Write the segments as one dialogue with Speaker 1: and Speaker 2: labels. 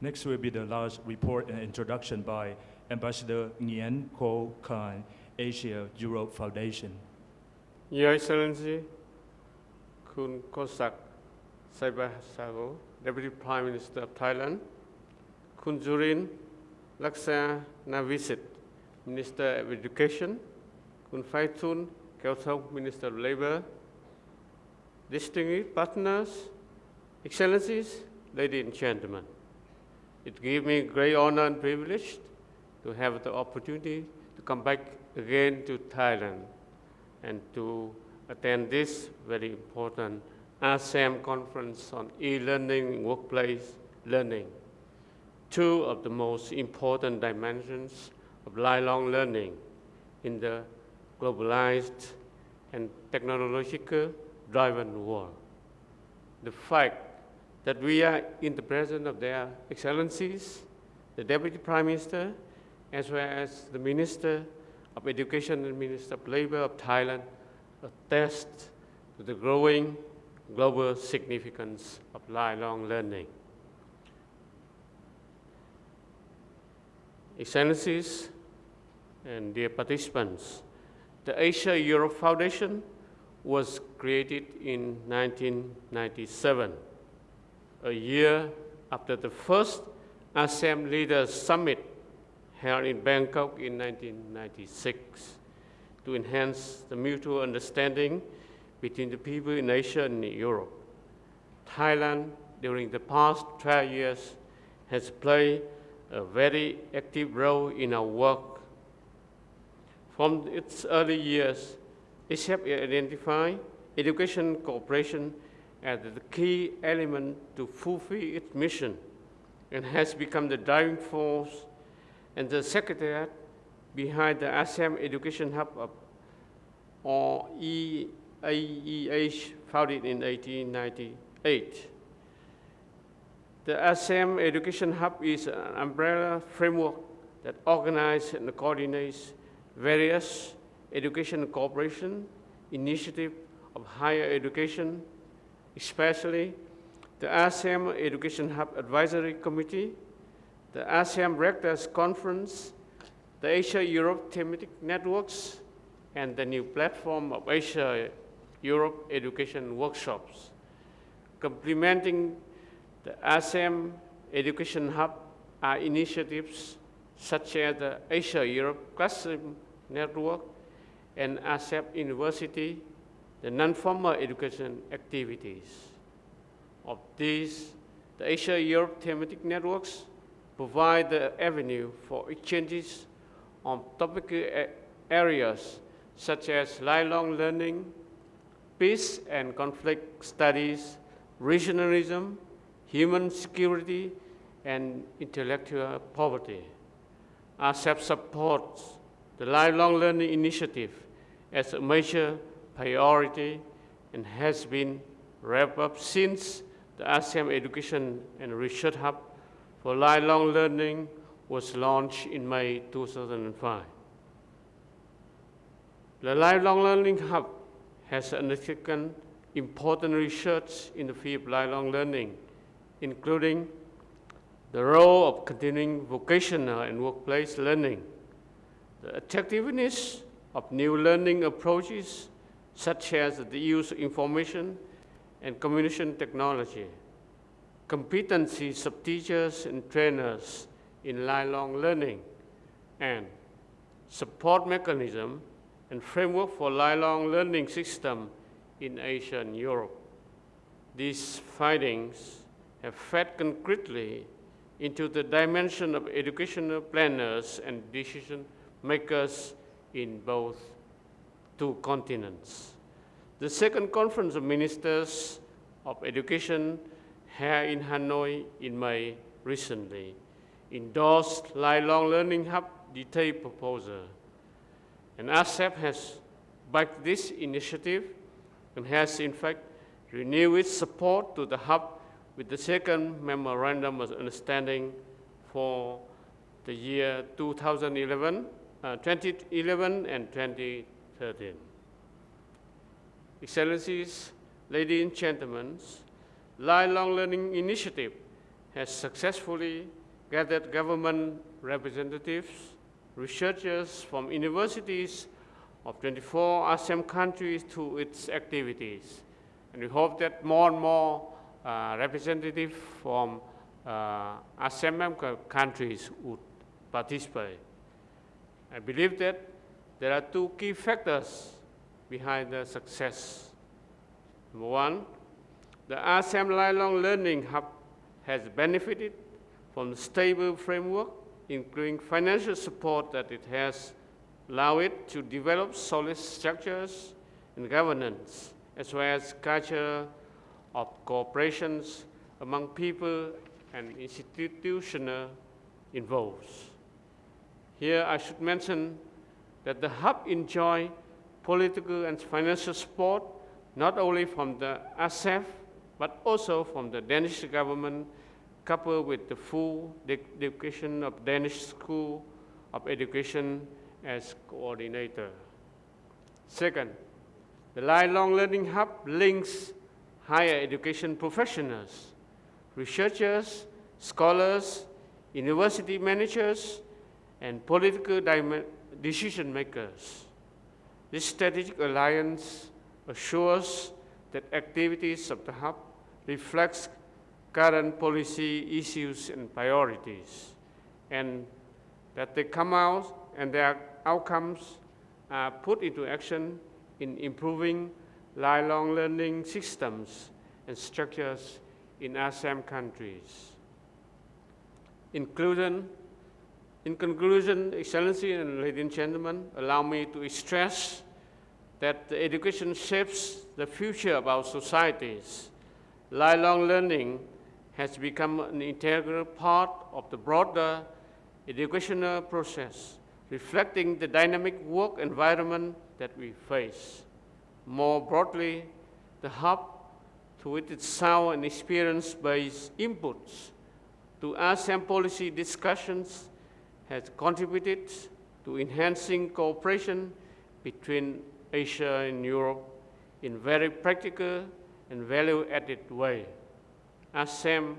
Speaker 1: Next will be the last report and introduction by Ambassador Nguyen Ko Khan, Asia Europe Foundation.
Speaker 2: Your Excellency, Kun Kosak Saibasago, Deputy Prime Minister of Thailand, Kun Jurin Laksa Navisit, Minister of Education, Kun Phaithun Kelthok, Minister of Labor, distinguished partners, Excellencies, ladies and gentlemen. It gives me great honor and privilege to have the opportunity to come back again to Thailand and to attend this very important ASEM conference on e-learning workplace learning, two of the most important dimensions of lifelong learning in the globalized and technological driven world. The fact that we are in the presence of their excellencies, the Deputy Prime Minister, as well as the Minister of Education and Minister of Labor of Thailand, attest to the growing global significance of lifelong learning. Excellencies and dear participants, the Asia Europe Foundation was created in 1997, a year after the first ASEM Leaders Summit held in Bangkok in 1996 to enhance the mutual understanding between the people in Asia and Europe. Thailand, during the past 12 years, has played a very active role in our work. From its early years, ASEF identified education cooperation as the key element to fulfill its mission and has become the driving force and the secretariat behind the ASEM Education Hub of, or EAEH, founded in 1898. The ASEM Education Hub is an umbrella framework that organizes and coordinates various education cooperation initiatives of higher education, especially the ASEM Education Hub Advisory Committee, the ASEM Rectors Conference, the Asia-Europe Thematic Networks, and the new platform of Asia-Europe Education Workshops. Complementing the ASEM Education Hub are initiatives such as the Asia-Europe Classroom Network and ASEF University, the non-formal education activities. Of these, the Asia-Europe thematic networks provide the avenue for exchanges on topical areas such as lifelong learning, peace and conflict studies, regionalism, human security, and intellectual poverty. ASEF supports the lifelong learning initiative as a major priority and has been wrapped up since the ASEM Education and Research Hub for Lifelong Learning was launched in May 2005. The Lifelong Learning Hub has undertaken important research in the field of lifelong learning, including the role of continuing vocational and workplace learning, the attractiveness of new learning approaches, such as the use of information and communication technology, competencies of teachers and trainers in lifelong learning, and support mechanism and framework for lifelong learning system in Asia and Europe. These findings have fed concretely into the dimension of educational planners and decision makers in both two continents. The second conference of ministers of education here in Hanoi in May recently endorsed Lifelong Learning Hub detailed proposal. And ASEF has backed this initiative and has in fact renewed its support to the hub with the second memorandum of understanding for the year 2011, uh, 2011 and 2013. Excellencies, ladies and gentlemen, Lifelong Learning Initiative has successfully gathered government representatives, researchers from universities of 24 ASEM countries to its activities. And we hope that more and more uh, representatives from uh, ASEM member countries would participate. I believe that there are two key factors behind the success. Number one, the ASEM Lifelong Learning Hub has benefited from the stable framework, including financial support that it has allowed it to develop solid structures and governance, as well as culture of cooperations among people and institutional involved. Here I should mention that the hub enjoy political and financial support not only from the ASEF, but also from the Danish government, coupled with the full de- dedication of Danish School of Education as coordinator. Second, the Lifelong Learning Hub links higher education professionals, researchers, scholars, university managers, and political decision makers. This strategic alliance assures that activities of the hub reflects current policy issues and priorities, and that they come out and their outcomes are put into action in improving lifelong learning systems and structures in ASEM countries. Inclusion, in conclusion, Excellency and ladies and gentlemen, allow me to stress that education shapes the future of our societies. Lifelong learning has become an integral part of the broader educational process, reflecting the dynamic work environment that we face. More broadly, the hub, through which its sound and experience-based inputs to ASEM policy discussions, has contributed to enhancing cooperation between Asia and Europe in very practical and value-added way. As SAM,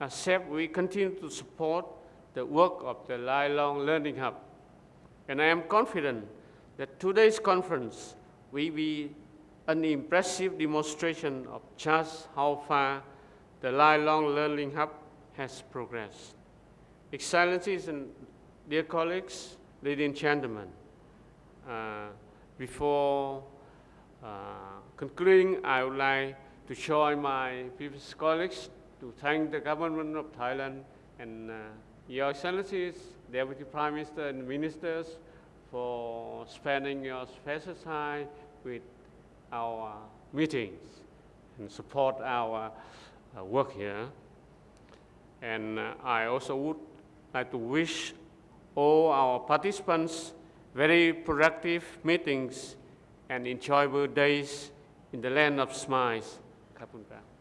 Speaker 2: as ASEF, we continue to support the work of the Lifelong Learning Hub. And I am confident that today's conference will be an impressive demonstration of just how far the Lifelong Learning Hub has progressed. Excellencies and dear colleagues, ladies and gentlemen, uh, before uh, concluding, I would like to join my previous colleagues to thank the government of Thailand and uh, your excellencies, Deputy Prime Minister and ministers for spending your special time with our meetings and support our uh, work here. And uh, I also would like to wish all our participants very productive meetings and enjoyable days in the land of smiles. Kapunka.